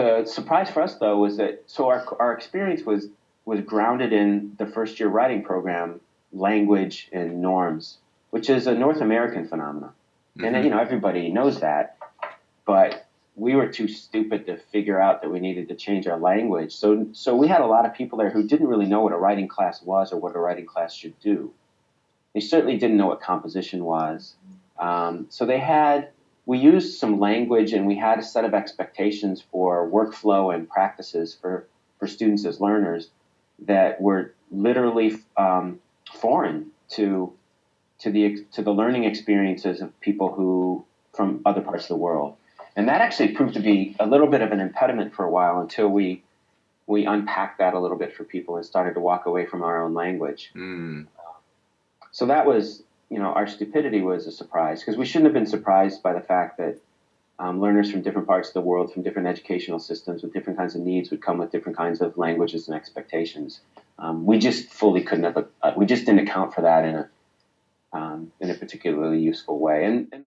the surprise for us though was that so our our experience was was grounded in the first year writing program, language and norms, which is a North American phenomenon. Mm-hmm. And you know everybody knows that, but we were too stupid to figure out that we needed to change our language. So so we had a lot of people there who didn't really know what a writing class was or what a writing class should do. They certainly didn't know what composition was. Um, so they had we used some language and we had a set of expectations for workflow and practices for, for students as learners that were literally um, foreign to to the to the learning experiences of people who from other parts of the world. And that actually proved to be a little bit of an impediment for a while until we we unpacked that a little bit for people and started to walk away from our own language. Mm. So that was you know, our stupidity was a surprise because we shouldn't have been surprised by the fact that um, learners from different parts of the world, from different educational systems, with different kinds of needs, would come with different kinds of languages and expectations. Um, we just fully couldn't have. Uh, we just didn't account for that in a um, in a particularly useful way. And, and